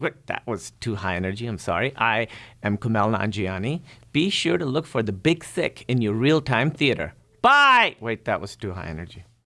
Wait, that was too high energy. I'm sorry. I am Kumail Nanjiani. Be sure to look for The Big Sick in your real time theater. Bye! Wait, that was too high energy.